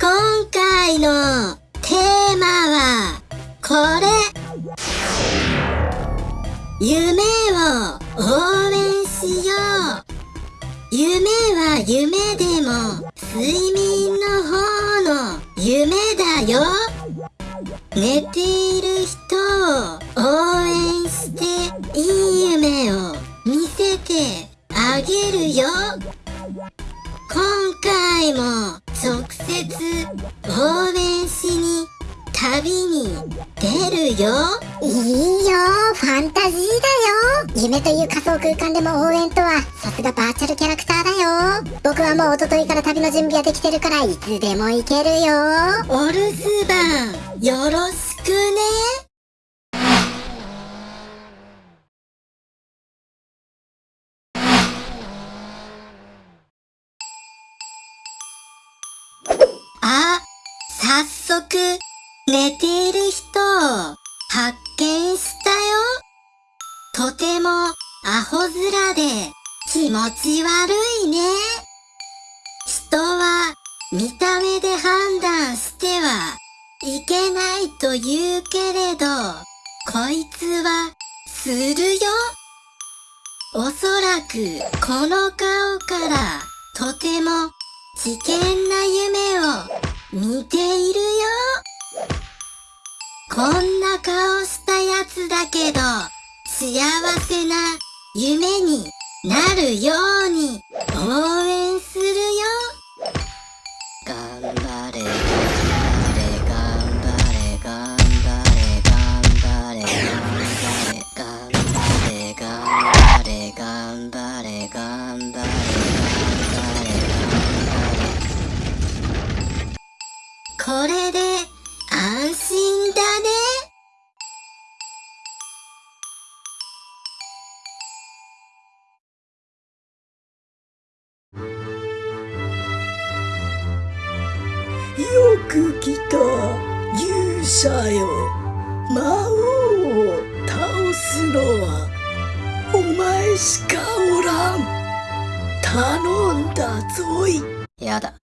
今回のテーマはこれ。夢を応援しよう。夢は夢でも睡眠の方の夢だよ。寝ている人を応援していい夢を見せてあげるよ。今回も直接応援しに旅に出るよ。いいよファンタジーだよ。夢という仮想空間でも応援とはさすがバーチャルキャラクターだよ。僕はもう一昨日から旅の準備はできてるからいつでも行けるよ。お留守番よろしくねあ、早速寝ている人を発見したよ。とてもアホ面で気持ち悪いね。人は見た目で判断してはいけないと言うけれど、こいつはするよ。おそらくこの顔からとても危険な夢を似ているよ。こんな顔したやつだけど、幸せな夢になるように応援これで安心だね。よく来た勇者よ魔王を倒すのはお前しかおらん頼んだぞいやだ。